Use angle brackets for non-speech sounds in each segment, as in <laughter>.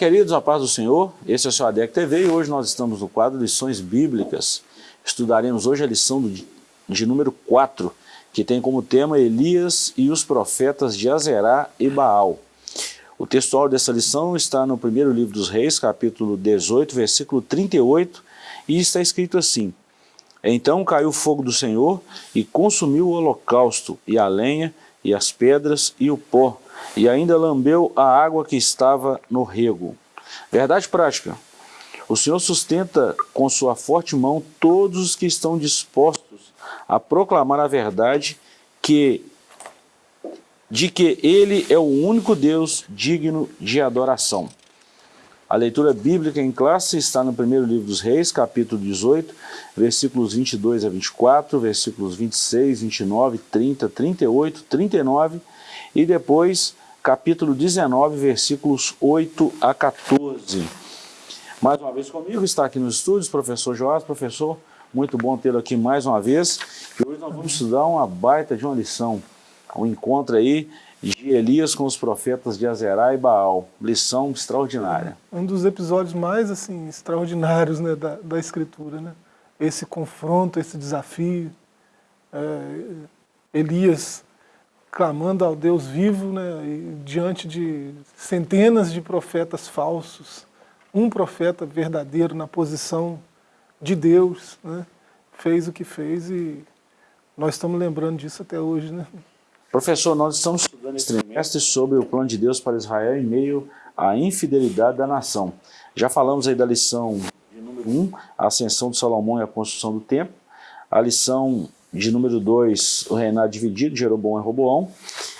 Queridos, a paz do Senhor. Esse é o seu ADEC TV e hoje nós estamos no quadro Lições Bíblicas. Estudaremos hoje a lição de, de número 4, que tem como tema Elias e os profetas de Azerá e Baal. O textual dessa lição está no primeiro livro dos reis, capítulo 18, versículo 38, e está escrito assim, Então caiu o fogo do Senhor e consumiu o holocausto, e a lenha, e as pedras, e o pó, e ainda lambeu a água que estava no rego. Verdade prática. O Senhor sustenta com sua forte mão todos os que estão dispostos a proclamar a verdade que, de que Ele é o único Deus digno de adoração. A leitura bíblica em classe está no primeiro livro dos reis, capítulo 18, versículos 22 a 24, versículos 26, 29, 30, 38, 39 e depois capítulo 19, versículos 8 a 14. Mais uma vez comigo, está aqui nos estúdios, professor Joás. Professor, muito bom tê-lo aqui mais uma vez. E hoje nós vamos estudar uma baita de uma lição, um encontro aí de Elias com os profetas de Azerá e Baal. Lição extraordinária. Um dos episódios mais assim extraordinários né, da, da Escritura. Né? Esse confronto, esse desafio. É, Elias clamando ao Deus vivo, né, diante de centenas de profetas falsos, um profeta verdadeiro na posição de Deus, né, fez o que fez e nós estamos lembrando disso até hoje. Né? Professor, nós estamos estudando esse trimestre sobre o plano de Deus para Israel em meio à infidelidade da nação. Já falamos aí da lição de número 1, um, a ascensão de Salomão e a construção do templo, a lição de número 2, o reinado dividido, Jeroboão e Roboão.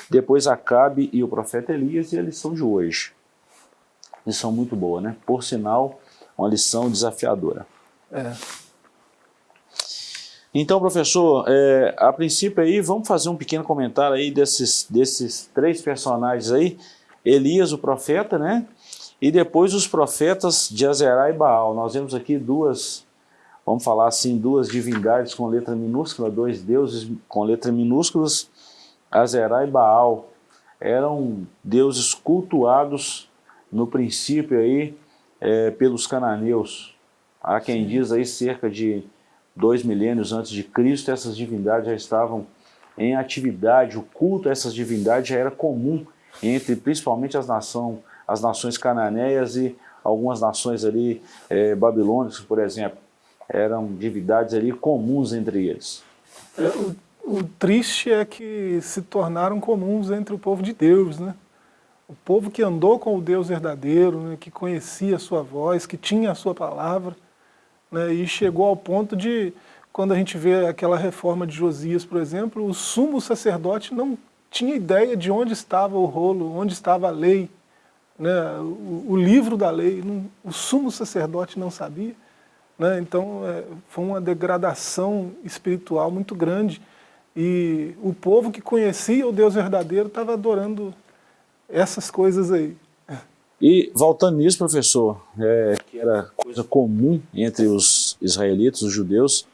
Depois Acabe e o profeta Elias e a lição de hoje. Lição muito boa, né? Por sinal, uma lição desafiadora. É. Então, professor, é, a princípio aí, vamos fazer um pequeno comentário aí desses, desses três personagens aí. Elias, o profeta, né? E depois os profetas de Azerá e Baal. Nós vemos aqui duas vamos falar assim, duas divindades com letra minúscula, dois deuses com letra minúsculas, Azerá e Baal, eram deuses cultuados no princípio aí é, pelos cananeus. Há quem diz aí cerca de dois milênios antes de Cristo, essas divindades já estavam em atividade, o culto a essas divindades já era comum entre principalmente as, nação, as nações cananeias e algumas nações ali é, babilônicas, por exemplo eram divindades ali comuns entre eles. É, o, o, triste é que se tornaram comuns entre o povo de Deus, né? O povo que andou com o Deus verdadeiro, né, que conhecia a sua voz, que tinha a sua palavra, né, e chegou ao ponto de, quando a gente vê aquela reforma de Josias, por exemplo, o sumo sacerdote não tinha ideia de onde estava o rolo, onde estava a lei, né, o, o livro da lei, não, o sumo sacerdote não sabia. Né? Então, é, foi uma degradação espiritual muito grande. E o povo que conhecia o Deus verdadeiro estava adorando essas coisas aí. E voltando nisso, professor, é, que era coisa comum entre os israelitas, os judeus,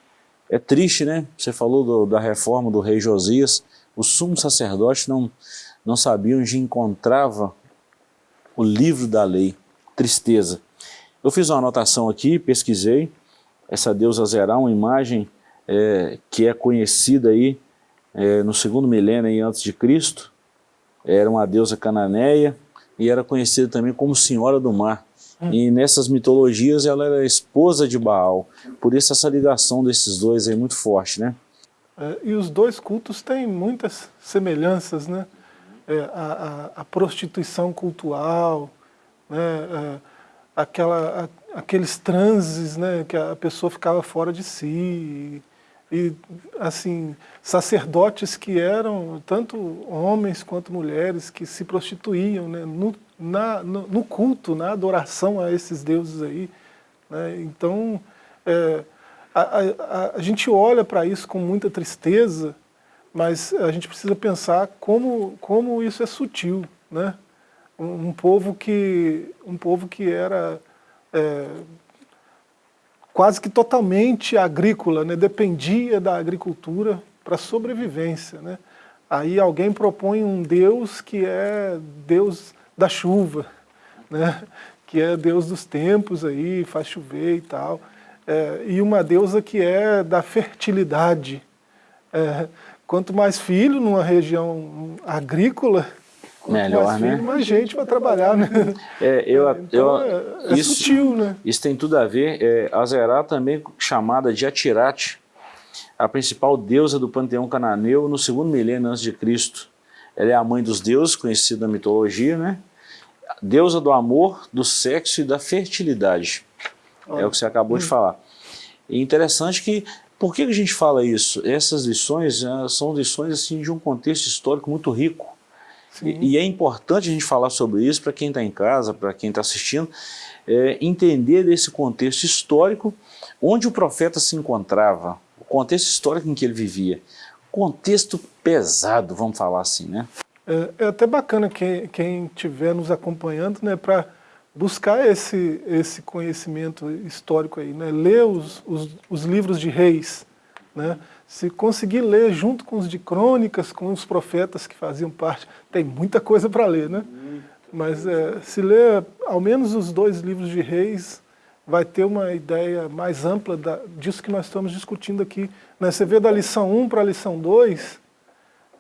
é triste, né? Você falou do, da reforma do rei Josias, os sumos sacerdotes não, não sabiam onde encontrava o livro da lei. Tristeza. Eu fiz uma anotação aqui, pesquisei, essa deusa Zerá, uma imagem é, que é conhecida aí é, no segundo milênio antes de Cristo, era uma deusa cananeia e era conhecida também como Senhora do Mar. Hum. E nessas mitologias ela era esposa de Baal, por isso essa ligação desses dois é muito forte, né? É, e os dois cultos têm muitas semelhanças, né? É, a, a, a, prostituição cultural, né? Aquela, a, aqueles transes, né, que a pessoa ficava fora de si, e, e, assim, sacerdotes que eram tanto homens quanto mulheres que se prostituíam né, no, na, no, no culto, na adoração a esses deuses aí. Né, então, é, a, a, a gente olha para isso com muita tristeza, mas a gente precisa pensar como, como isso é sutil, né? Um, povo que um povo que era é, quase que totalmente agrícola, né? dependia da agricultura para sobrevivência. Né? Aí alguém propõe um Deus que é Deus da chuva, né? que é Deus dos tempos aí, faz chover e tal, é, e uma deusa que é da fertilidade. É, quanto mais filho numa região agrícola, Melhor, mais né? mais gente vai trabalhar, né? <laughs> É, eu, Então, eu, é, é isso, sutil, né? Isso tem tudo a ver. É, Azerá também chamada de Atirate, a principal deusa do panteão cananeu no segundo milênio antes de Cristo. Ela é a mãe dos deuses, conhecida na mitologia, né? Deusa do amor, do sexo e da fertilidade. É o que você acabou de falar. E interessante que, por que a gente fala isso? Essas lições eh, são lições assim, de um contexto histórico muito rico. E, e é importante a gente falar sobre isso para quem está em casa, para quem está assistindo, é, entender desse contexto histórico, onde o profeta se encontrava, o contexto histórico em que ele vivia. Contexto pesado, vamos falar assim, né? É, é até bacana quem, quem estiver nos acompanhando, né, para buscar esse, esse conhecimento histórico aí, né, ler os, os, os livros de reis, né, se conseguir ler junto com os de crônicas, com os profetas que faziam parte, tem muita coisa para ler, né? Mas é, se ler ao menos os dois livros de reis, vai ter uma ideia mais ampla da, disso que nós estamos discutindo aqui. Né? Você vê da lição 1 para a lição 2,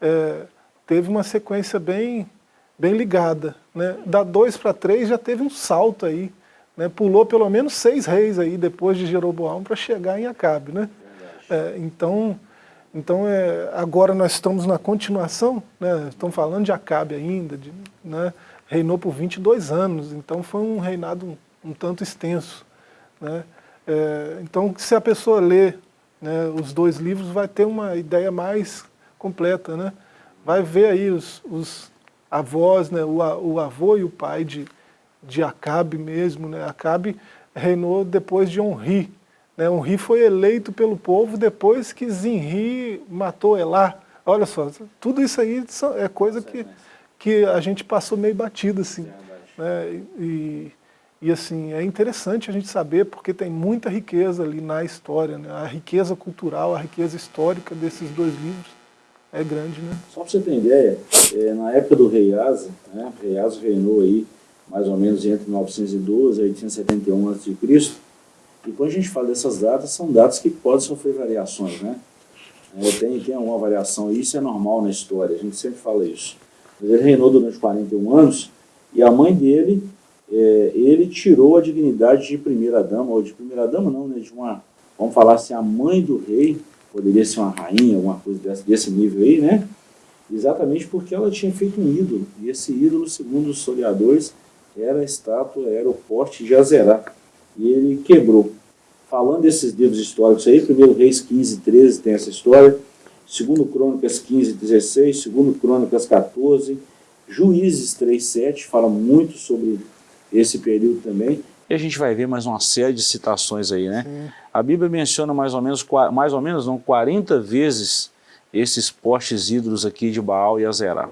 é, teve uma sequência bem, bem ligada. Né? Da 2 para 3 já teve um salto aí, né? pulou pelo menos seis reis aí depois de Jeroboão para chegar em Acabe. Né? É, então, então é, agora nós estamos na continuação, né? estamos falando de Acabe ainda, de, né? reinou por 22 anos, então foi um reinado um, um tanto extenso. Né? É, então, se a pessoa lê né, os dois livros, vai ter uma ideia mais completa. Né? Vai ver aí os, os avós, né, o, o, avô e o pai de, de Acabe mesmo. Né? Acabe reinou depois de Onri. Né? Onri foi eleito pelo povo depois que Zinri matou Elá. Olha só, tudo isso aí é coisa que, que a gente passou meio batido. Assim, né? e, e assim, é interessante a gente saber porque tem muita riqueza ali na história, né? a riqueza cultural, a riqueza histórica desses dois livros é grande. Né? Só para você ter ideia, é, na época do rei Asa, né, o rei Asa reinou aí mais ou menos entre 912 e 871 a.C., e quando a gente fala dessas datas, são datas que podem sofrer variações, né? É, tem, tem uma variação, e isso é normal na história, a gente sempre fala isso. Mas ele reinou durante 41 anos, e a mãe dele é, ele tirou a dignidade de primeira-dama, ou de primeira-dama não, né, de uma, vamos falar assim, a mãe do rei, poderia ser uma rainha, alguma coisa desse, desse nível aí, né? Exatamente porque ela tinha feito um ídolo, e esse ídolo, segundo os historiadores, era a estátua, era o porte de Azerá, e ele quebrou. Falando desses livros históricos aí, primeiro Reis 15, 13 tem essa história, segundo Crônicas 15, 16, segundo Crônicas 14, Juízes 3, 7, fala muito sobre esse período também. E a gente vai ver mais uma série de citações aí, né? Sim. A Bíblia menciona mais ou menos, mais ou menos não, 40 vezes esses postes ídolos aqui de Baal e Azerá.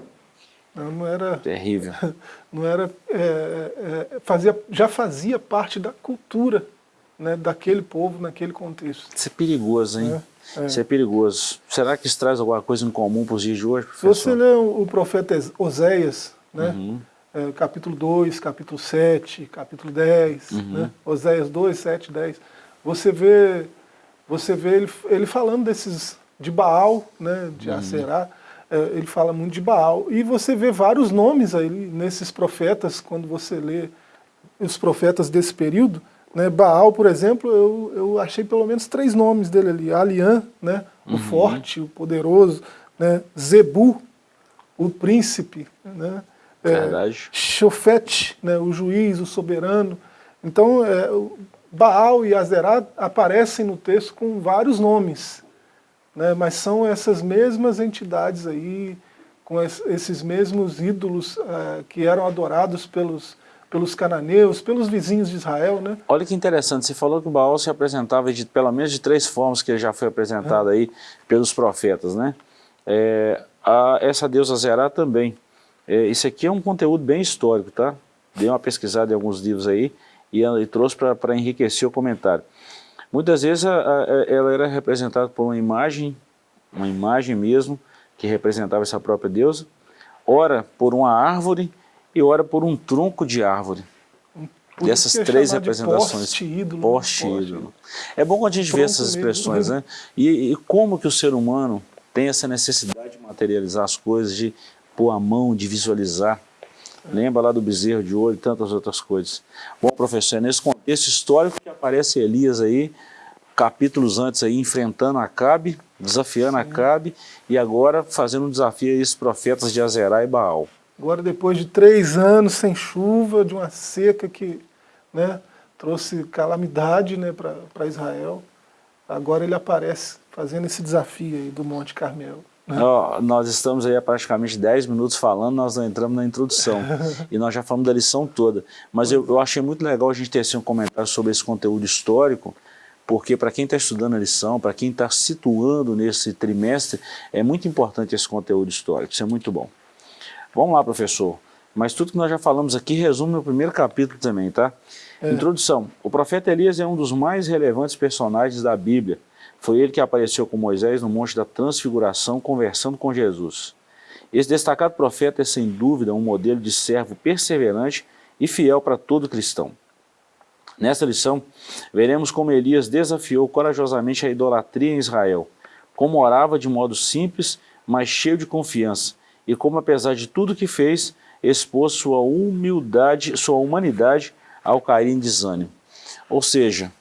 Não, não era... Terrível. <laughs> Não era... É, é, fazia, já fazia parte da cultura né, daquele povo, naquele contexto. Isso é perigoso, hein? É, é. Isso é perigoso. Será que isso traz alguma coisa em comum para os dias de hoje, professor? Se você lê o profeta Oséias, né? Uhum é, capítulo 2, capítulo 7, capítulo 10, uhum. né? Oséias 2, 7, 10. Você vê, você vê ele, ele falando desses, de Baal, né, de uhum. Aserá, é, ele fala muito de Baal. E você vê vários nomes aí nesses profetas, quando você lê os profetas desse período. Né, Baal, por exemplo, eu, eu achei pelo menos três nomes dele ali. Alian, né, uhum. o forte, o poderoso. Né, Zebu, o príncipe. Né, é. Shofet, né, o juiz, o soberano. Então, é, Baal e Azerá aparecem no texto com vários nomes, né, mas são essas mesmas entidades aí, com esses mesmos ídolos é, que eram adorados pelos, pelos cananeus, pelos vizinhos de Israel. Né? Olha que interessante, você falou que o Baal se apresentava de pelo menos de três formas que já foi apresentado é. aí pelos profetas. Né? É, a, essa deusa Zerá também. É, isso aqui é um conteúdo bem histórico, tá? Dei uma pesquisada em alguns livros aí e, e trouxe para enriquecer o comentário. Muitas vezes a, a, ela era representada por uma imagem, uma imagem mesmo, que representava essa própria deusa, ora por uma árvore e ora por um tronco de árvore. Por dessas três representações. Poste ídolo. Poste ídolo. É bom quando a gente vê essas expressões, né? E, e, como que o ser humano tem essa necessidade de materializar as coisas, de pôr a mão, de visualizar. Lembra lá do bezerro de ouro e tantas outras coisas. Bom, professor, é nesse contexto histórico que aparece Elias aí, capítulos antes aí, enfrentando Acabe, desafiando Sim. Acabe, e agora fazendo um desafio a esses profetas de Azerá e Baal. Agora, depois de três anos sem chuva, de uma seca que né, trouxe calamidade né, para Israel, agora ele aparece fazendo esse desafio aí do Monte Carmelo. Oh, nós estamos aí há praticamente 10 minutos falando, nós não entramos na introdução. <laughs> e nós já falamos da lição toda. Mas eu, eu achei muito legal a gente ter assim, um comentário sobre esse conteúdo histórico, porque para quem está estudando a lição, para quem está situando nesse trimestre, é muito importante esse conteúdo histórico, isso é muito bom. Vamos lá, professor. Mas tudo que nós já falamos aqui resume no primeiro capítulo também, tá? É. Introdução. O profeta Elias é um dos mais relevantes personagens da Bíblia. Foi ele que apareceu com Moisés no Monte da Transfiguração, conversando com Jesus. Esse destacado profeta é, sem dúvida, um modelo de servo perseverante e fiel para todo cristão. Nesta lição, veremos como Elias desafiou corajosamente a idolatria em Israel, como orava de modo simples, mas cheio de confiança, e como, apesar de tudo que fez, expôs sua humildade, sua humanidade ao cair em desânimo. Ou seja,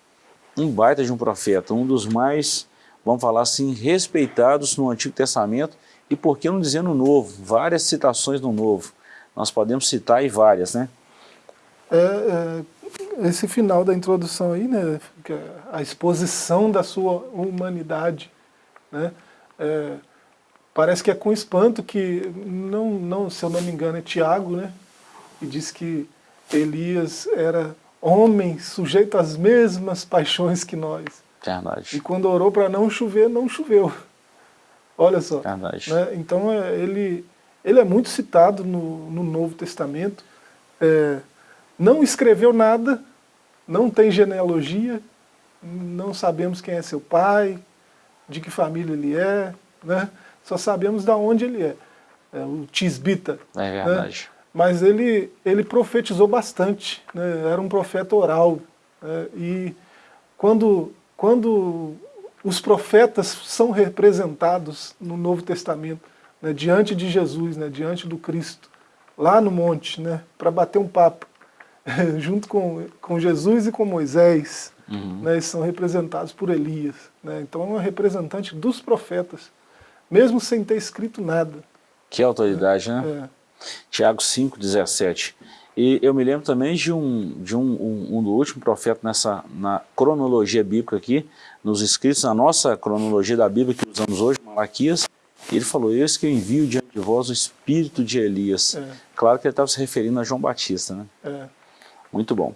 um baita de um profeta, um dos mais, vamos falar assim, respeitados no Antigo Testamento, e por que não dizer no Novo? Várias citações no Novo. Nós podemos citar aí várias, né? É, é, esse final da introdução aí, né, é a exposição da sua humanidade, né, é, parece que é com espanto que, não, não, se eu não me engano, é Tiago, né, e diz que Elias era homem sujeito às mesmas paixões que nós. Verdade. E quando orou para não chover, não choveu. Olha só. Verdade. Né? Então é, ele, ele é muito citado no, no Novo Testamento. É, não escreveu nada, não tem genealogia, não sabemos quem é seu pai, de que família ele é, né? Só sabemos de onde ele é. é o Tisbita. É verdade. Né? mas ele, ele profetizou bastante, né? era um profeta oral. Né? E quando, quando os profetas são representados no Novo Testamento, né? diante de Jesus, né? diante do Cristo, lá no monte, né? para bater um papo, <laughs> junto com, com Jesus e com Moisés, uhum. né? são representados por Elias. Né? Então é um representante dos profetas, mesmo sem ter escrito nada. Que autoridade, né? É. Tiago 5, 17. E eu me lembro também de um, de um, um, um do último profeta nessa na cronologia bíblica aqui, nos escritos, na nossa cronologia da Bíblia que usamos hoje, Malaquias, ele falou, eis que eu envio diante de vós o espírito de Elias. É. Claro que ele estava se referindo a João Batista, né? É. Muito bom.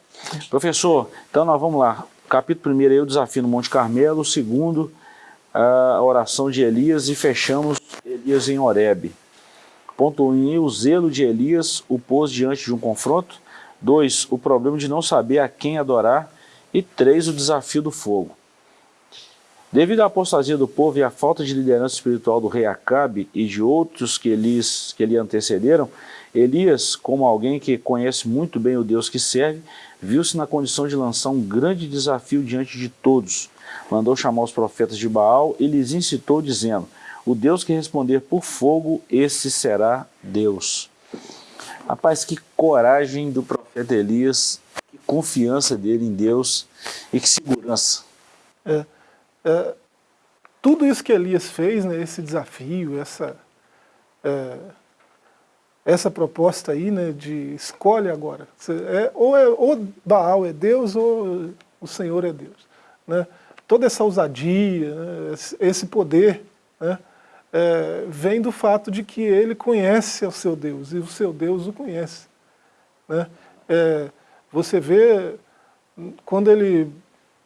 Professor, então nós vamos lá. Capítulo 1 aí, o desafio no Monte Carmelo, o segundo, a oração de Elias e fechamos Elias em Horebe. Ponto 1, um, o zelo de Elias o pôs diante de um confronto. 2, o problema de não saber a quem adorar. E 3, o desafio do fogo. Devido à apostasia do povo e à falta de liderança espiritual do rei Acabe e de outros que, eles, que lhe antecederam, Elias, como alguém que conhece muito bem o Deus que serve, viu-se na condição de lançar um grande desafio diante de todos. Mandou chamar os profetas de Baal e lhes incitou, dizendo, o Deus que responder por fogo, esse será Deus. Rapaz, que coragem do profeta Elias, que confiança dele em Deus e que segurança. É, é, tudo isso que Elias fez, né, esse desafio, essa, é, essa proposta aí, né, de escolhe agora. É, ou, é, ou Baal é Deus ou o Senhor é Deus. Né? Toda essa ousadia, esse poder, né, é, vem do fato de que ele conhece o seu Deus, e o seu Deus o conhece. Né? É, você vê, quando ele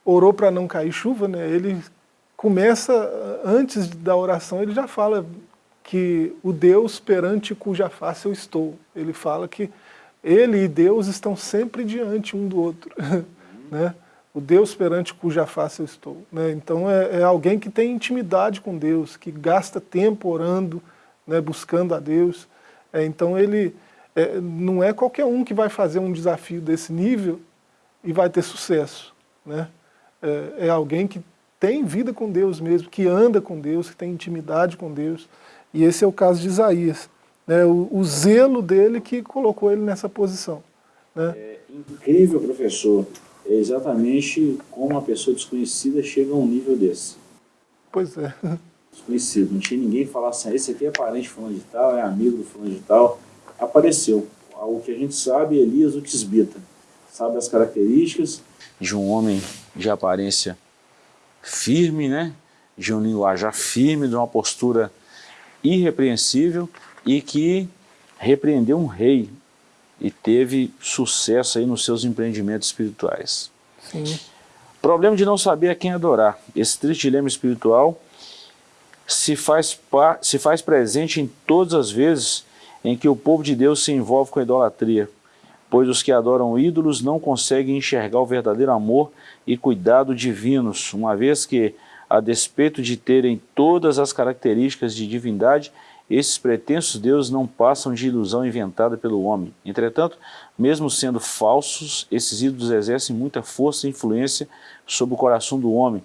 orou para não cair chuva, né, ele começa, antes da oração, ele já fala que o Deus perante cuja face eu estou. Ele fala que ele e Deus estão sempre diante um do outro. <laughs> né? O Deus perante cuja face eu estou. Né? Então é, é, alguém que tem intimidade com Deus, que gasta tempo orando, né, buscando a Deus. É, então ele é, não é qualquer um que vai fazer um desafio desse nível e vai ter sucesso. Né? É, é alguém que tem vida com Deus mesmo, que anda com Deus, que tem intimidade com Deus. E esse é o caso de Isaías. Né? O, o zelo dele que colocou ele nessa posição. Né? É incrível, professor, é exatamente como uma pessoa desconhecida chega a um nível desse. Pois é. Desconhecido, não tinha ninguém que falasse assim, esse aqui é parente fulano de tal, é amigo do fulano de tal. Apareceu. O que a gente sabe, Elias o Tisbita. Sabe as características de um homem de aparência firme, né? de um linguajar firme, de uma postura irrepreensível e que repreendeu um rei e teve sucesso aí nos seus empreendimentos espirituais. Sim. Problema de não saber a quem adorar. Esse triste dilema espiritual se faz, se faz presente em todas as vezes em que o povo de Deus se envolve com a idolatria, pois os que adoram ídolos não conseguem enxergar o verdadeiro amor e cuidado divinos, uma vez que, a despeito de terem todas as características de divindade, esses pretensos deuses não passam de ilusão inventada pelo homem. Entretanto, mesmo sendo falsos, esses ídolos exercem muita força e influência sobre o coração do homem,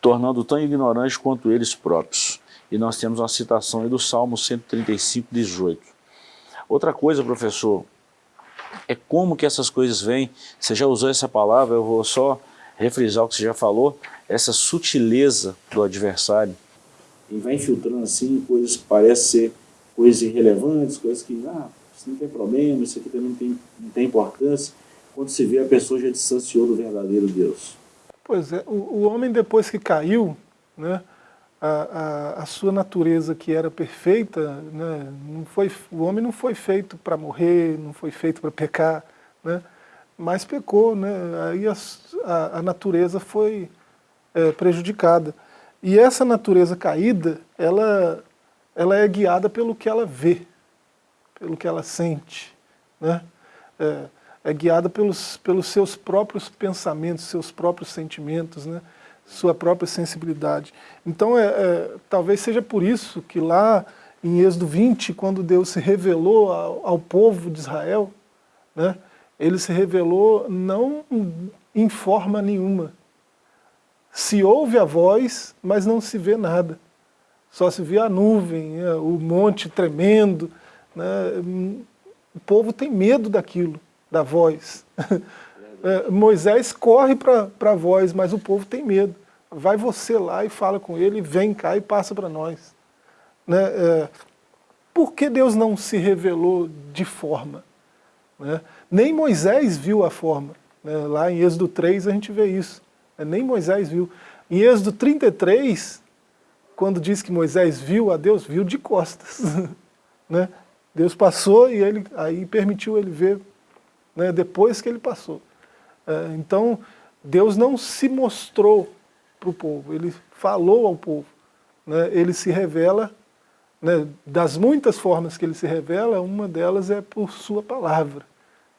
tornando tão ignorante quanto eles próprios. E nós temos uma citação aí do Salmo 135, 18. Outra coisa, professor, é como que essas coisas vêm, você já usou essa palavra, eu vou só refrisar o que você já falou, essa sutileza do adversário, e vai infiltrando assim coisas que parecem ser coisas irrelevantes, coisas que, ah, isso não tem problema, isso aqui também não tem, não tem importância, quando se vê a pessoa já distanciou do verdadeiro Deus. Pois é, o, o homem depois que caiu, né, a, a, a, sua natureza que era perfeita, né, não foi, o homem não foi feito para morrer, não foi feito para pecar, né, mas pecou, né, aí a, a, natureza foi é, prejudicada. E essa natureza caída, ela, ela é guiada pelo que ela vê, pelo que ela sente, né? É, é guiada pelos, pelos seus próprios pensamentos, seus próprios sentimentos, né? sua própria sensibilidade. Então, é, é, talvez seja por isso que lá em Êxodo 20, quando Deus se revelou ao, ao povo de Israel, né? ele se revelou não em forma nenhuma, se ouve a voz, mas não se vê nada. Só se vê a nuvem, né, o monte tremendo. Né? O povo tem medo daquilo, da voz. <laughs> É, Moisés corre para a voz, mas o povo tem medo. Vai você lá e fala com ele, vem cá e passa para nós. Né? É, por que Deus não se revelou de forma? Né? Nem Moisés viu a forma. Né? Lá em Êxodo 3 a gente vê isso. É, nem Moisés viu. Em Êxodo 33, quando diz que Moisés viu a Deus, viu de costas. <laughs> né? Deus passou e ele, aí permitiu ele ver né, depois que ele passou. É, então, Deus não se mostrou para o povo, ele falou ao povo. Né, ele se revela, né, das muitas formas que ele se revela, uma delas é por sua palavra.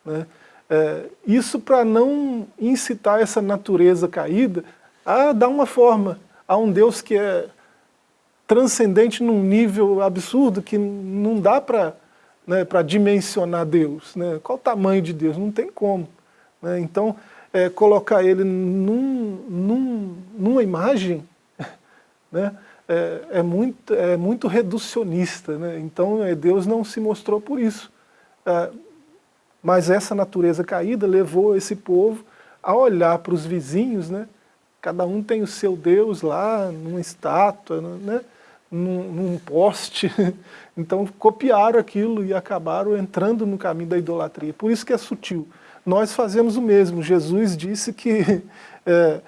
Né? É, isso para não incitar essa natureza caída a dar uma forma a um Deus que é transcendente num nível absurdo que não dá para né, dimensionar Deus. Né? Qual o tamanho de Deus? Não tem como. Né? Então, é, colocar ele num, num, numa imagem <laughs> né, é, é, muito, é muito reducionista. Né? Então, é, Deus não se mostrou por isso. É, mas essa natureza caída levou esse povo a olhar para os vizinhos, né? cada um tem o seu Deus lá, numa estátua, né? num, num poste. <laughs> Então copiaram aquilo e acabaram entrando no caminho da idolatria. Por isso que é sutil. Nós fazemos o mesmo. Jesus disse que <laughs> é,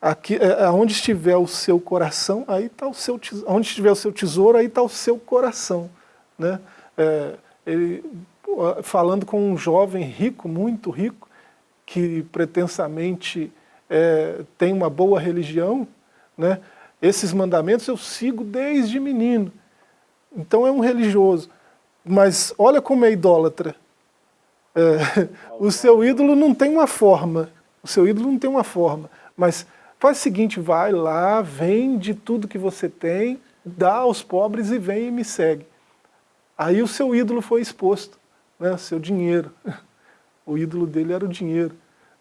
aqui, é, onde estiver o seu coração, aí está o seu. Onde estiver o seu tesouro, aí está o seu coração. Né? É, ele, falando com um jovem rico, muito rico, que pretensamente é, tem uma boa religião, né? esses mandamentos eu sigo desde menino. Então é um religioso. Mas olha como é idólatra. É, <laughs> o seu ídolo não tem uma forma. O seu ídolo não tem uma forma. Mas faz o seguinte, vai lá, vende tudo que você tem, dá aos pobres e vem e me segue. Aí o seu ídolo foi exposto né, seu dinheiro. <laughs> O ídolo dele era o dinheiro.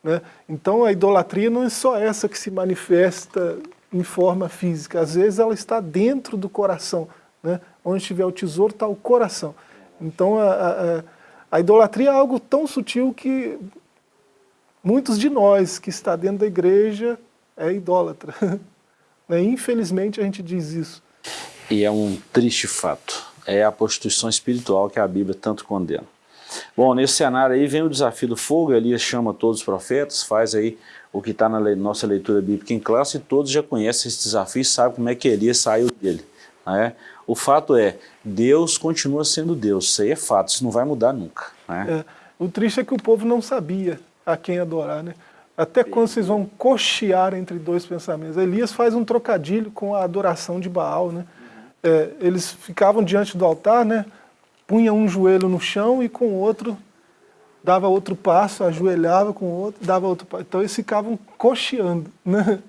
Né? Então a idolatria não é só essa que se manifesta em forma física, às vezes ela está dentro do coração, né? onde estiver o tesouro está o coração. Então a, a, a, idolatria é algo tão sutil que muitos de nós que está dentro da igreja é idólatra. <laughs> Né? Infelizmente a gente diz isso. E é um triste fato, é a prostituição espiritual que a Bíblia tanto condena. Bom, nesse cenário aí vem o desafio do fogo, Elias chama todos os profetas, faz aí o que está na nossa leitura bíblica em classe, e todos já conhecem esse desafio e sabem como é que Elias saiu dele. Né? O fato é, Deus continua sendo Deus, isso aí é fato, isso não vai mudar nunca. Né? É, o triste é que o povo não sabia a quem adorar, né? Até quando vocês vão cochear entre dois pensamentos. Elias faz um trocadilho com a adoração de Baal, né? É, eles ficavam diante do altar, né? Punha um joelho no chão e com o outro dava outro passo, ajoelhava com o outro, dava outro passo. Então eles ficavam cocheando. Né?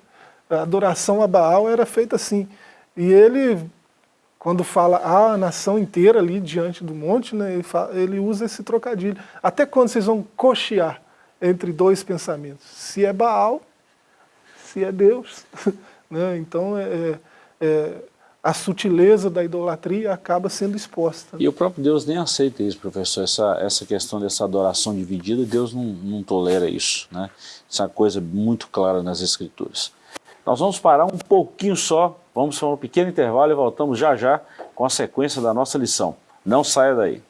A adoração a Baal era feita assim. E ele, quando fala a nação inteira ali diante do monte, né, ele, fala, ele usa esse trocadilho. Até quando vocês vão cochear entre dois pensamentos? Se é Baal, se é Deus. <laughs> né? Então é, é, é a sutileza da idolatria acaba sendo exposta. E o próprio Deus nem aceita isso, professor, essa, essa questão dessa adoração dividida, Deus não, não tolera isso, né? Uma coisa muito clara nas Escrituras. Nós vamos parar um pouquinho só, vamos para um pequeno intervalo e voltamos já já com a sequência da nossa lição. Não saia daí.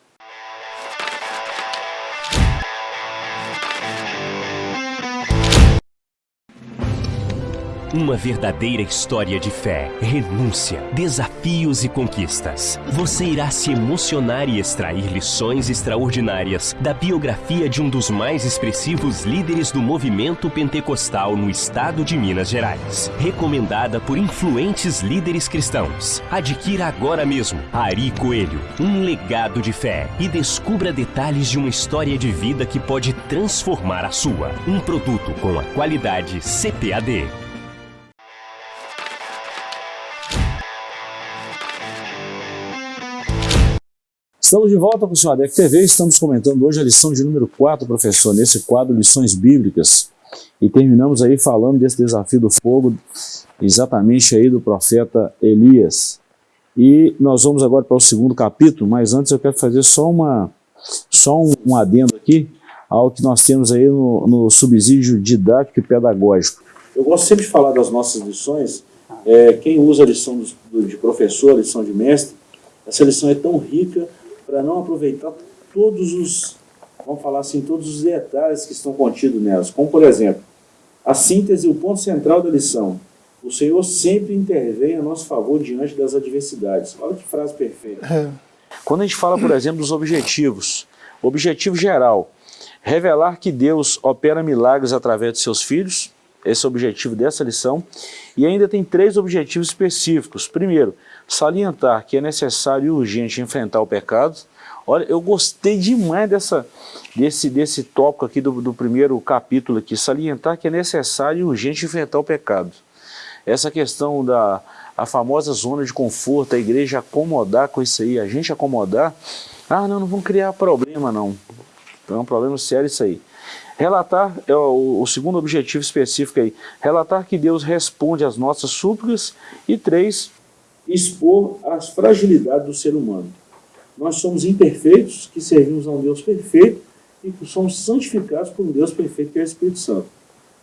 Uma verdadeira história de fé, renúncia, desafios e conquistas. Você irá se emocionar e extrair lições extraordinárias da biografia de um dos mais expressivos líderes do movimento pentecostal no estado de Minas Gerais. Recomendada por influentes líderes cristãos. Adquira agora mesmo Ari Coelho, um legado de fé e descubra detalhes de uma história de vida que pode transformar a sua. Um produto com a qualidade CPAD. Estamos de volta com o Senhor ADEC TV, estamos comentando hoje a lição de número 4, professor, nesse quadro Lições Bíblicas. E terminamos aí falando desse desafio do fogo, exatamente aí do profeta Elias. E nós vamos agora para o segundo capítulo, mas antes eu quero fazer só, uma, só um, um adendo aqui ao que nós temos aí no, no, subsídio didático e pedagógico. Eu gosto sempre de falar das nossas lições, é, quem usa a lição do, de professor, a lição de mestre, essa lição é tão rica para não aproveitar todos os, vamos falar assim, todos os detalhes que estão contidos nelas. Como, por exemplo, a síntese, o ponto central da lição. O Senhor sempre intervém a nosso favor diante das adversidades. Olha que frase perfeita. É. Quando a gente fala, por exemplo, dos objetivos, objetivo geral, revelar que Deus opera milagres através de seus filhos, esse é o objetivo dessa lição, e ainda tem três objetivos específicos. Primeiro, salientar que é necessário e urgente enfrentar o pecado. Olha, eu gostei demais dessa, desse, desse tópico aqui do, do primeiro capítulo aqui, salientar que é necessário e urgente enfrentar o pecado. Essa questão da a famosa zona de conforto, a igreja acomodar com isso aí, a gente acomodar, ah, não, não vamos criar problema não, é um problema sério isso aí. Relatar, é o, o, segundo objetivo específico aí, relatar que Deus responde às nossas súplicas e três, expor as fragilidades do ser humano. Nós somos imperfeitos, que servimos a um Deus perfeito e que somos santificados por um Deus perfeito, que é o Espírito Santo.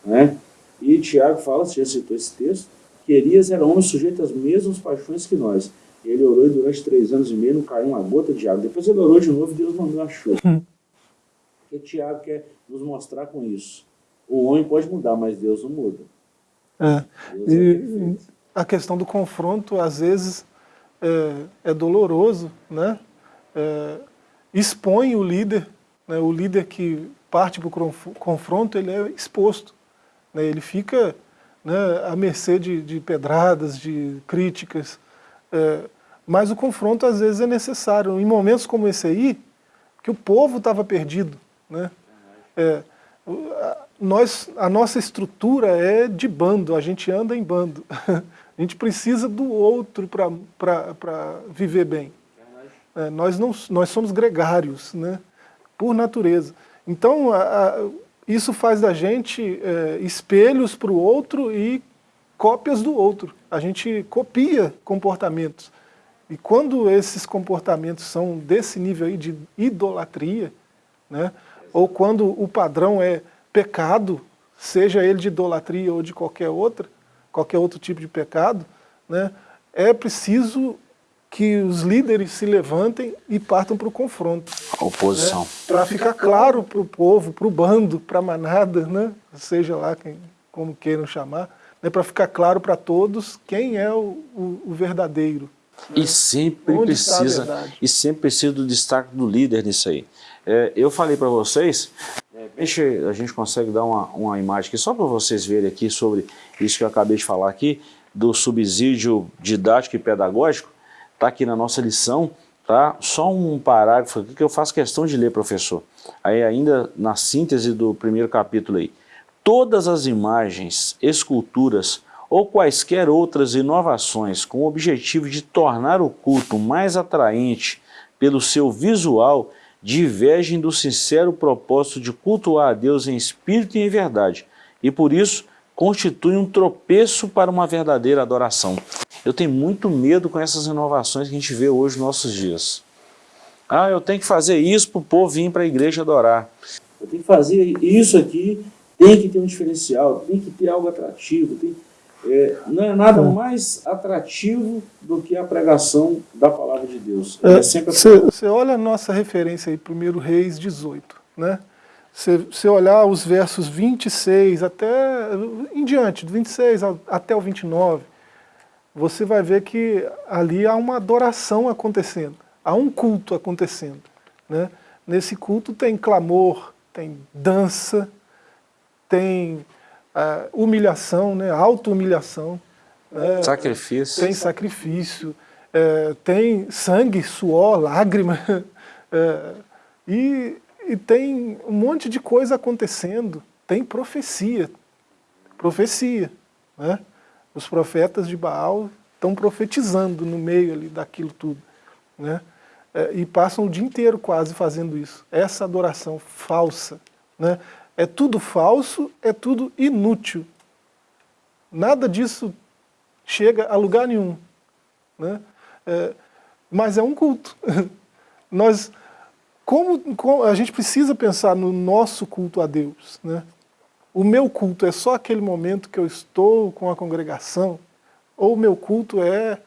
Né? E Tiago fala, você já citou esse texto, que Elias era homem sujeito às mesmas paixões que nós. Ele orou e durante três anos e meio não caiu uma gota de água. Depois ele orou de novo e Deus mandou a chuva. Hum. O que Tiago quer nos mostrar com isso? O homem pode mudar, mas Deus não muda. É. Deus e, é a questão do confronto, às vezes, é, é doloroso, né? É, expõe o líder, né? o líder que parte para o confronto, ele é exposto. Né? Ele fica né, à mercê de, de pedradas, de críticas, é, mas o confronto às vezes é necessário. Em momentos como esse aí, que o povo estava perdido, né? É, nós, a nossa estrutura é de bando, a gente anda em bando. <laughs> A gente precisa do outro para viver bem. É, nós, não, nós somos gregários, né? por natureza. Então, a, a, isso faz da gente é, espelhos para o outro e cópias do outro. A gente copia comportamentos. E quando esses comportamentos são desse nível aí de idolatria, né, ou quando o padrão é pecado, seja ele de idolatria ou de qualquer outra, qualquer outro tipo de pecado, né, é preciso que os líderes se levantem e partam para o confronto. A oposição. Né, para ficar claro para o povo, para o bando, para a manada, né, seja lá quem, como queiram chamar, né, para ficar claro para todos quem é o, o, o verdadeiro. E né? sempre precisa e sempre precisa do destaque do líder nisso aí. É, eu falei para vocês, é, a gente consegue dar uma, uma imagem aqui só para vocês verem aqui sobre isso que eu acabei de falar aqui, do subsídio didático e pedagógico, está aqui na nossa lição, tá? Só um parágrafo aqui que eu faço questão de ler, professor. Aí ainda na síntese do primeiro capítulo aí. Todas as imagens, esculturas ou quaisquer outras inovações com o objetivo de tornar o culto mais atraente pelo seu visual divergem do sincero propósito de cultuar a Deus em espírito e em verdade, e por isso constituem um tropeço para uma verdadeira adoração. Eu tenho muito medo com essas inovações que a gente vê hoje nos nossos dias. Ah, eu tenho que fazer isso para o povo vir para a igreja adorar. Eu tenho que fazer isso aqui, tem que ter um diferencial, tem que ter algo atrativo. Tem... É, não é nada mais atrativo do que a pregação da palavra de Deus. É, você é olha a nossa referência aí, 1 Reis 18, né? Você olhar os versos 26 até em diante, do 26 até o 29, você vai ver que ali há uma adoração acontecendo, há um culto acontecendo. Né? Nesse culto tem clamor, tem dança, tem humilhação, né? auto-humilhação. Né? Sacrifício. Tem sacrifício, é, tem sangue, suor, lágrima. <laughs> É, e, e tem um monte de coisa acontecendo. Tem profecia. Profecia. Né? Os profetas de Baal estão profetizando no meio ali daquilo tudo. Né? É, e passam o dia inteiro quase fazendo isso. Essa adoração falsa. Né? É tudo falso, é tudo inútil. Nada disso chega a lugar nenhum. Né? É, mas é um culto. <laughs> Nós, como, como, a gente precisa pensar no nosso culto a Deus. Né? o meu culto é só aquele momento que eu estou com a congregação, ou o meu culto é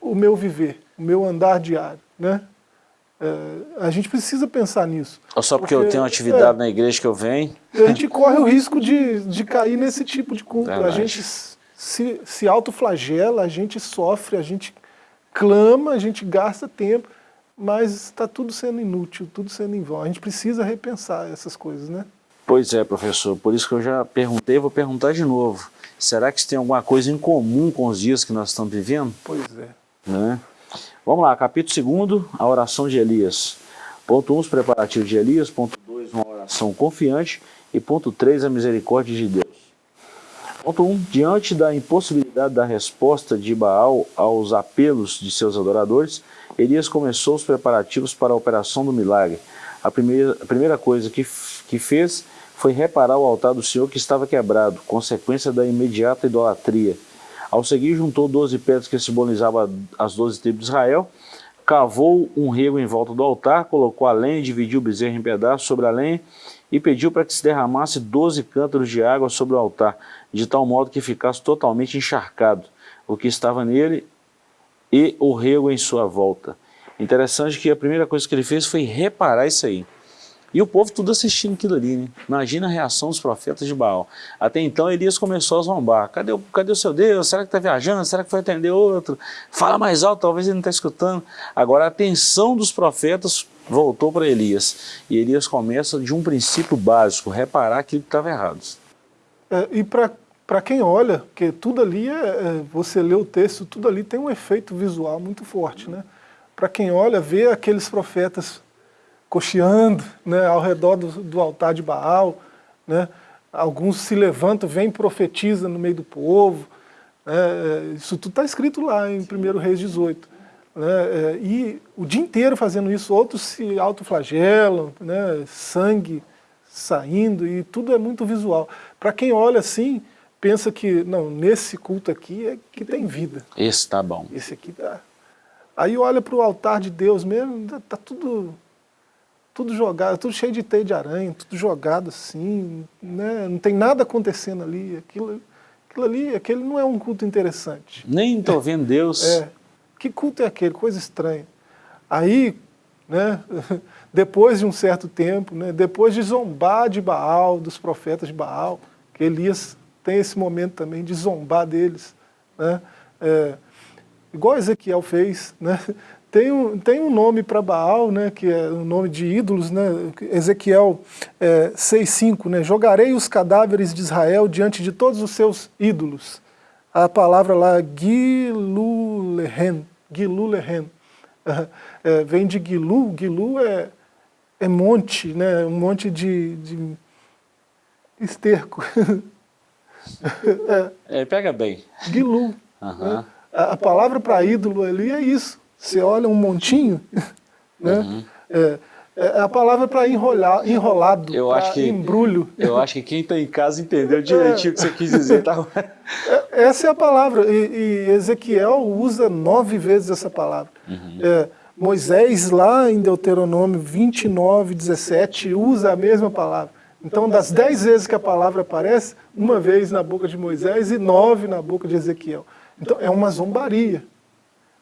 o meu viver, o meu andar diário, né? É, a gente precisa pensar nisso. Ou só porque, porque eu tenho atividade é, na igreja que eu venho? A gente corre o risco de, de cair nesse tipo de culto. A gente se, se autoflagela, a gente sofre, a gente clama, a gente gasta tempo, mas está tudo sendo inútil, tudo sendo em vão. A gente precisa repensar essas coisas, né? Pois é, professor, por isso que eu já perguntei, vou perguntar de novo. Será que isso tem alguma coisa em comum com os dias que nós estamos vivendo? Pois é. Né? Vamos lá, capítulo 2, a oração de Elias. Ponto 1, um, os preparativos de Elias. Ponto 2, uma oração confiante. E ponto 3, a misericórdia de Deus. Ponto 1, um, diante da impossibilidade da resposta de Baal aos apelos de seus adoradores, Elias começou os preparativos para a operação do milagre. A primeira, a primeira coisa que, que fez foi reparar o altar do Senhor que estava quebrado, consequência da imediata idolatria. Ao seguir, juntou doze pedras que simbolizavam as doze tribos de Israel, cavou um rego em volta do altar, colocou a lenha, dividiu o bezerro em pedaços sobre a lenha e pediu para que se derramasse doze cântaros de água sobre o altar, de tal modo que ficasse totalmente encharcado o que estava nele e o rego em sua volta. Interessante que a primeira coisa que ele fez foi reparar isso aí. E o povo tudo assistindo aquilo ali, né? Imagina a reação dos profetas de Baal. Até então Elias começou a zombar. Cadê cadê o seu Deus? Será que está viajando? Será que vai atender outro? Fala mais alto, talvez ele não está escutando. Agora a atenção dos profetas voltou para Elias. E Elias começa de um princípio básico, reparar aquilo que estava errado. É, e para quem olha, porque tudo ali, é, é, você lê o texto, tudo ali tem um efeito visual muito forte. Né? Para quem olha, vê aqueles profetas cocheando né, ao redor do, do, altar de Baal. Né? Alguns se levantam, vêm e profetizam no meio do povo. Né? Isso tudo está escrito lá em 1 Reis 18. Né? É, e o dia inteiro fazendo isso, outros se autoflagelam, né? sangue, saindo, e tudo é muito visual. Para quem olha assim, pensa que, não, nesse culto aqui é que tem vida. Esse tá bom. Esse aqui tá... Aí olha para o altar de Deus mesmo, tá, tá tudo tudo jogado, tudo cheio de teia de aranha, tudo jogado assim, né? não tem nada acontecendo ali, aquilo, aquilo ali, aquele não é um culto interessante. Nem estou vendo Deus. É, que culto é aquele? Coisa estranha. Aí, né, <laughs> depois de um certo tempo, né, depois de zombar de Baal, dos profetas de Baal, que Elias tem esse momento também de zombar deles, né, é, igual Ezequiel fez, né, tem um, tem um nome para Baal, né, que é um nome de ídolos, né, Ezequiel é, 6,5, né, jogarei os cadáveres de Israel diante de todos os seus ídolos. A palavra lá, Gilulehen, Gilulehen, <laughs> é, vem de Gilu, Gilu é, é monte, né, um monte de, de esterco. <laughs> é, pega bem. Gilu. Né? A, a palavra para ídolo ali é isso. Você olha um montinho, <laughs> né? Uhum. É, é a palavra para enrolar, enrolado, eu acho que, embrulho. Eu acho que quem está em casa entendeu direitinho o que você quis dizer. Tá? É, essa é a palavra, e, e, Ezequiel usa nove vezes essa palavra. Uhum. É, Moisés, lá em Deuteronômio 29, 17, usa a mesma palavra. Então, das dez vezes que a palavra aparece, uma vez na boca de Moisés e nove na boca de Ezequiel. Então, é uma zombaria.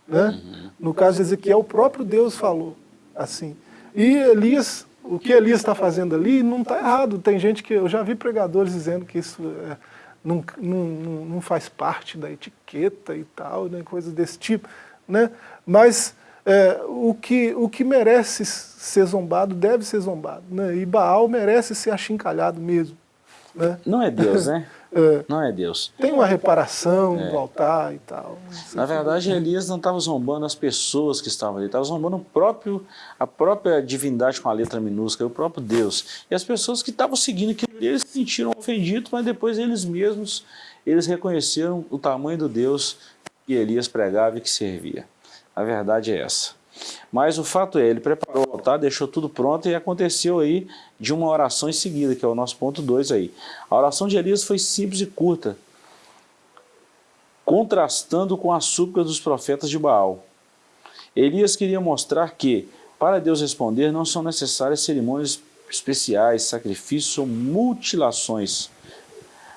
Né? Uhum. No caso de Ezequiel, o próprio Deus falou assim. E Elias, o que Elias está fazendo ali não está errado. Tem gente que, eu já vi pregadores dizendo que isso é, não, não, não faz parte da etiqueta e tal, né, coisas desse tipo. Né? Mas é, o, que, o que merece ser zombado deve ser zombado. Né? E Baal merece ser achincalhado mesmo. Né? Não é Deus, né? <laughs> É, não é Deus. Tem uma reparação é. do altar e tal. Na verdade, Elias não estava zombando as pessoas que estavam ali, estava zombando o próprio, a própria divindade com a letra minúscula, o próprio Deus. E as pessoas que estavam seguindo aquilo, eles se sentiram ofendidos, mas depois eles mesmos, eles reconheceram o tamanho do Deus que Elias pregava e que servia. A verdade é essa. Mas o fato é, ele preparou o altar, deixou tudo pronto e aconteceu aí de uma oração em seguida, que é o nosso ponto 2 aí. A oração de Elias foi simples e curta, contrastando com a súplica dos profetas de Baal. Elias queria mostrar que, para Deus responder, não são necessárias cerimônias especiais, sacrifícios ou mutilações.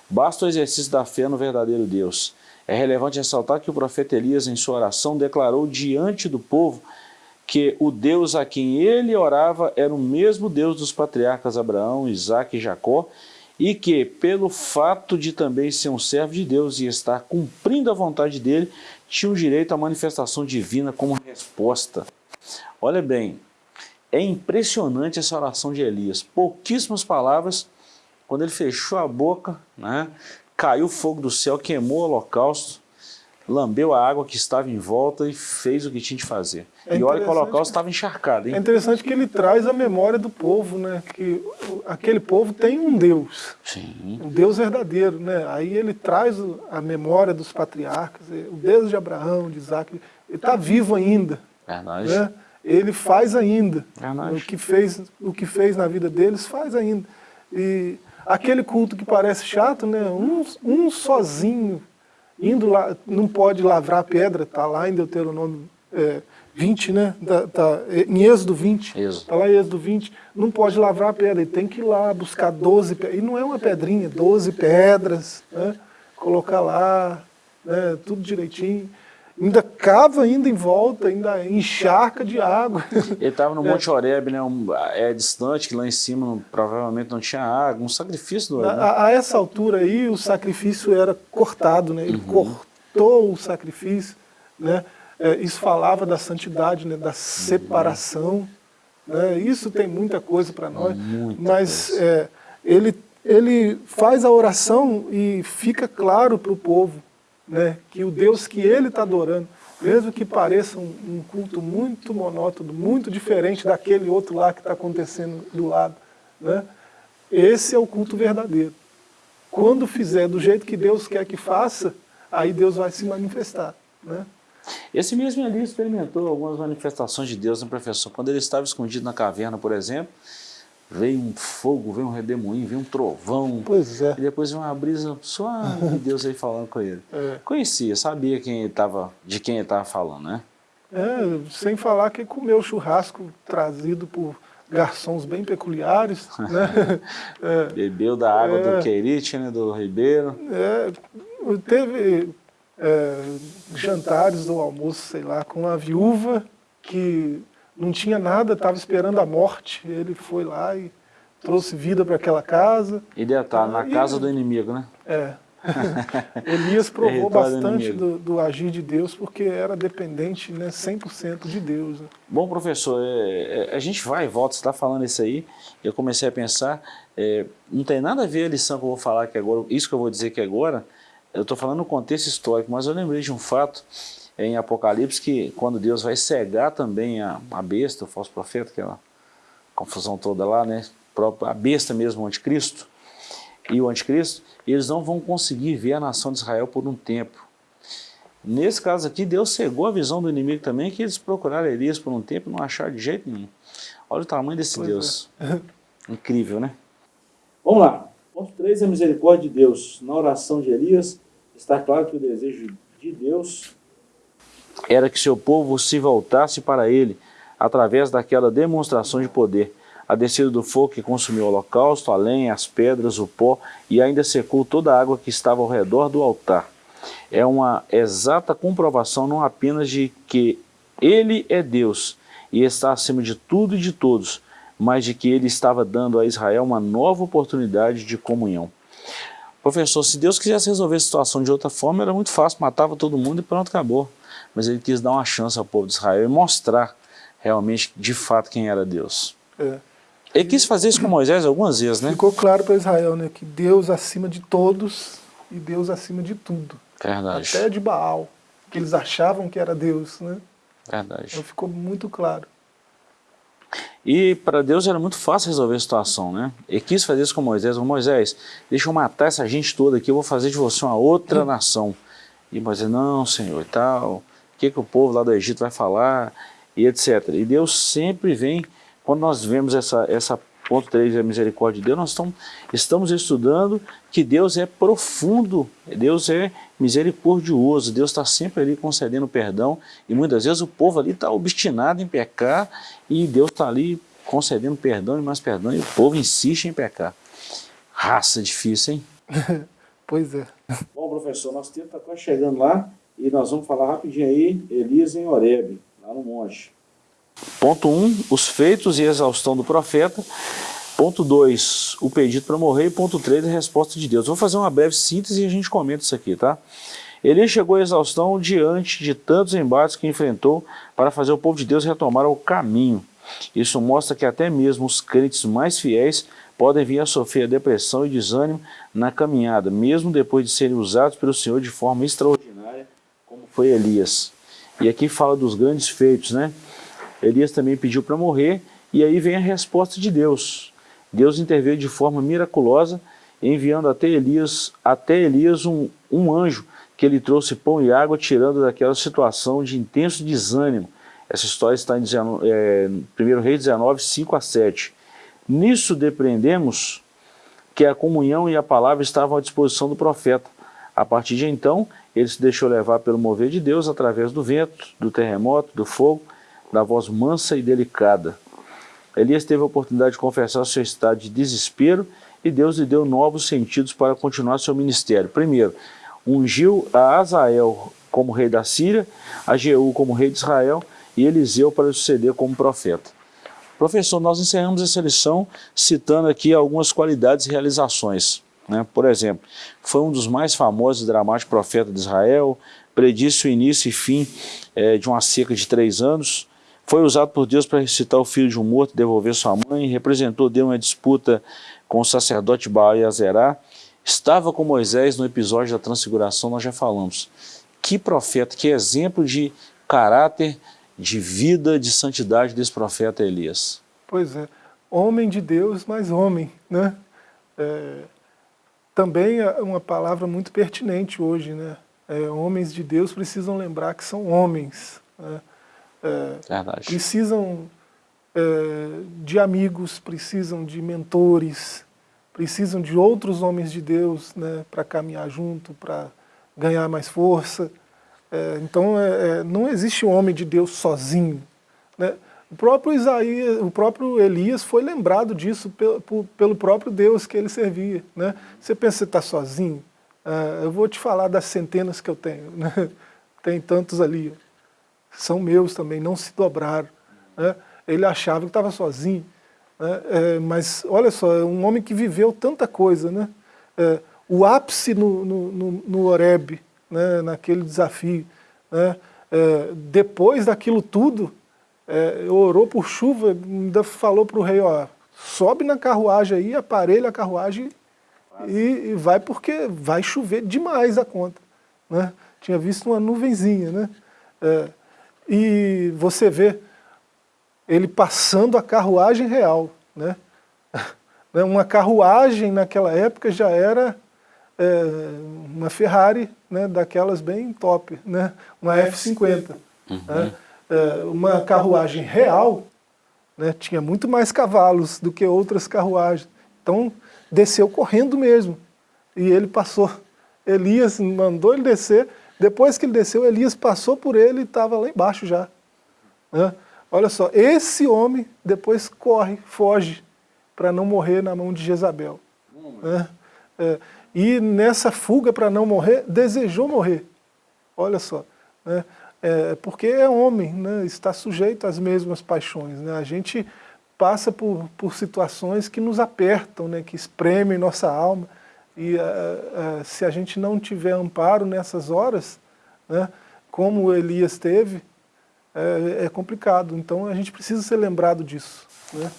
Basta o exercício da fé no verdadeiro Deus. É relevante ressaltar que o profeta Elias, em sua oração, declarou diante do povo que o Deus a quem ele orava era o mesmo Deus dos patriarcas Abraão, Isaac e Jacó, e que, pelo fato de também ser um servo de Deus e estar cumprindo a vontade dele, tinha o direito à manifestação divina como resposta. Olha bem, é impressionante essa oração de Elias. Pouquíssimas palavras, quando ele fechou a boca, né, caiu fogo do céu, queimou o holocausto, lambeu a água que estava em volta e fez o que tinha de fazer. É e olha que o holocausto estava encharcado. Hein? É interessante que ele traz a memória do povo, né? que aquele povo tem um Deus, Sim. um Deus verdadeiro. Né? Aí ele traz a memória dos patriarcas, o Deus de Abraão, de Isaac, ele está vivo ainda. Verdade. Né? Ele faz ainda. Verdade. O que, fez, o que fez na vida deles, faz ainda. E aquele culto que parece chato, né? um, um sozinho indo lá, não pode lavrar pedra, está lá em Deuteronômio é, 20, né? Tá, tá, em Êxodo 20, está lá em Êxodo 20, não pode lavrar pedra, ele tem que ir lá buscar 12 pedras, e não é uma pedrinha, 12 pedras, né? colocar lá, né? tudo direitinho ainda cava ainda em volta, ainda encharca de água. Ele estava no <laughs> Monte é. Oreb, né, um, é distante, que lá em cima provavelmente não tinha água, um sacrifício do a, né? a, essa altura aí o sacrifício era cortado, né? ele uhum. cortou o sacrifício, né? É, isso falava da santidade, né? da separação, né? isso tem muita coisa para nós, muita mas é, ele, ele faz a oração e fica claro para o povo, né, que o Deus que ele está adorando, mesmo que pareça um, um, culto muito monótono, muito diferente daquele outro lá que está acontecendo do lado, né, esse é o culto verdadeiro. Quando fizer do jeito que Deus quer que faça, aí Deus vai se manifestar. Né? Esse mesmo ali experimentou algumas manifestações de Deus no professor. Quando ele estava escondido na caverna, por exemplo, veio um fogo, veio um redemoinho, veio um trovão. Pois é. E depois uma brisa suave <laughs> de Deus aí falando com ele. É. Conhecia, sabia quem ele tava, de quem ele estava falando, né? É, sem falar que comeu churrasco trazido por garçons bem peculiares, <laughs> né? É, Bebeu da água É. do Querite, né, do Ribeiro. é, teve é, jantares ou almoço, sei lá, com a viúva que não tinha nada, estava esperando a morte. Ele foi lá e trouxe vida para aquela casa. E detalhe, na E- casa do inimigo, né? É. <laughs> Elias <laughs> provou bastante do, do agir de Deus porque era dependente né, 100% de Deus. Né? Bom, professor, é, é, a gente vai e volta, você está falando isso aí, eu comecei a pensar, é, não tem nada a ver a lição que eu vou falar aqui agora, isso que eu vou dizer aqui agora, eu estou falando no contexto histórico, mas eu lembrei de um fato em Apocalipse que quando Deus vai cegar também a, a besta, o falso profeta, aquela confusão toda lá, né? A besta mesmo, o anticristo, e o anticristo, eles não vão conseguir ver a nação de Israel por um tempo. Nesse caso aqui, Deus cegou a visão do inimigo também, que eles procuraram Elias por um tempo e não acharam de jeito nenhum. Olha o tamanho desse Pois Deus. <laughs> Incrível, né? Vamos lá. Ponto 3 é a misericórdia de Deus. Na oração de Elias, está claro que o desejo de Deus era que seu povo se voltasse para ele, através daquela demonstração de poder. A descida do fogo que consumiu o holocausto, a lenha, as pedras, o pó e ainda secou toda a água que estava ao redor do altar. É uma exata comprovação não apenas de que ele é Deus e está acima de tudo e de todos, mas de que ele estava dando a Israel uma nova oportunidade de comunhão. Professor, se Deus quisesse resolver a situação de outra forma, era muito fácil, matava todo mundo e pronto, acabou. Mas ele quis dar uma chance ao povo de Israel e mostrar realmente, de fato, quem era Deus. É. Ele quis fazer isso com Moisés algumas vezes, né? Ficou claro para Israel né, que Deus acima de todos e Deus acima de tudo. Verdade, Até de Baal, que eles achavam que era Deus. Né? verdade. Então ficou muito claro. E para Deus era muito fácil resolver a situação, né? Ele quis fazer isso com Moisés. Ô, Moisés, deixa eu matar essa gente toda aqui, eu vou fazer de você uma outra nação. E Moisés, não, Senhor, e tal, que, que o povo lá do Egito vai falar, e etc. E Deus sempre vem, quando nós vemos essa, essa ponto 3, a misericórdia de Deus, nós estamos, estamos estudando que Deus é profundo, Deus é misericordioso, Deus está sempre ali concedendo perdão, e muitas vezes o povo ali está obstinado em pecar, e Deus está ali concedendo perdão e mais perdão, e o povo insiste em pecar. Raça difícil, hein? <laughs> Pois é. Bom, professor, nosso tempo está quase chegando lá, e nós vamos falar rapidinho aí, Elias em Horebe, lá no monte. Ponto 1, um, os feitos e exaustão do profeta. Ponto 2, o pedido para morrer. E ponto 3, a resposta de Deus. Vou fazer uma breve síntese e a gente comenta isso aqui, tá? Elias chegou à exaustão diante de tantos embates que enfrentou para fazer o povo de Deus retomar o caminho. Isso mostra que até mesmo os crentes mais fiéis podem vir a sofrer depressão e desânimo na caminhada, mesmo depois de serem usados pelo Senhor de forma extraordinária, como foi Elias. E aqui fala dos grandes feitos, né? Elias também pediu para morrer, e aí vem a resposta de Deus. Deus interveio de forma miraculosa, enviando até Elias, até Elias um, um anjo que ele trouxe pão e água, tirando daquela situação de intenso desânimo. Essa história está em 19, é, 1 Reis 19, 5 a 7. Nisso depreendemos que a comunhão e a palavra estavam à disposição do profeta. A partir de então, ele se deixou levar pelo mover de Deus através do vento, do terremoto, do fogo, da voz mansa e delicada. Elias teve a oportunidade de confessar seu estado de desespero e Deus lhe deu novos sentidos para continuar seu ministério. Primeiro, ungiu a Azael como rei da Síria, a Jeú como rei de Israel e Eliseu para suceder como profeta. Professor, nós encerramos essa lição citando aqui algumas qualidades e realizações. Né? Por exemplo, foi um dos mais famosos e dramáticos profetas de Israel, predisse o início e fim é, de uma seca de três anos, foi usado por Deus para ressuscitar o filho de um morto e devolver sua mãe, representou Deus uma disputa com o sacerdote Baal e Azerá, estava com Moisés no episódio da transfiguração, nós já falamos. Que profeta, que exemplo de caráter, de vida, de santidade desse profeta Elias. Pois é. Homem de Deus, mas homem, né? É, também é uma palavra muito pertinente hoje, né? É, homens de Deus precisam lembrar que são homens, né? É, Verdade. precisam é, de amigos, precisam de mentores, precisam de outros homens de Deus né, para caminhar junto, para ganhar mais força. É, então, é, é, não existe um homem de Deus sozinho. Né? O próprio Isaías, o próprio Elias foi lembrado disso pelo, pelo próprio Deus que ele servia. Né? Você pensa que está sozinho? Ah, eu vou te falar das centenas que eu tenho. Né? <laughs> Tem tantos ali. São meus também, não se dobraram. Né? Ele achava que estava sozinho. Né? É, mas olha só, é um homem que viveu tanta coisa. Né? É, o ápice no, no, no, no Oreb, né, naquele desafio. Né? É, depois daquilo tudo, é, orou por chuva, ainda falou para o rei, ó, sobe na carruagem aí, aparelha a carruagem e, e, vai porque vai chover demais a conta. Né? Tinha visto uma nuvenzinha. Né? É, e você vê ele passando a carruagem real. Né? <laughs> Uma carruagem naquela época já era é, uma Ferrari né, daquelas bem top, né? uma F-50. Uhum. Né? É, uma carruagem real né, tinha muito mais cavalos do que outras carruagens. Então desceu correndo mesmo. E ele passou. Elias mandou ele descer. Depois que ele desceu, Elias passou por ele e estava lá embaixo já. Né? Olha só, esse homem depois corre, foge, para não morrer na mão de Jezabel. Né? É, e nessa fuga para não morrer, desejou morrer. Olha só. Né? É, porque é homem, né? está sujeito às mesmas paixões. Né? A gente passa por, por situações que nos apertam, né? que espremem nossa alma. E uh, uh, se a gente não tiver amparo nessas horas, né? como Elias teve, é, é, complicado. Então a gente precisa ser lembrado disso. Né?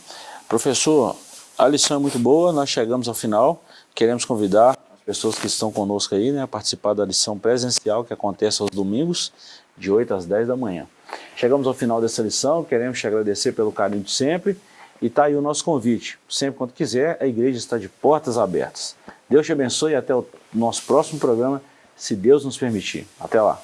Professor, a lição é muito boa, nós chegamos ao final. Queremos convidar as pessoas que estão conosco aí né, participar da lição presencial que acontece aos domingos, de 8 às 10 da manhã. Chegamos ao final dessa lição, queremos te agradecer pelo carinho de sempre e está aí o nosso convite. Sempre quando quiser, a igreja está de portas abertas. Deus te abençoe e até o nosso próximo programa, se Deus nos permitir. Até lá.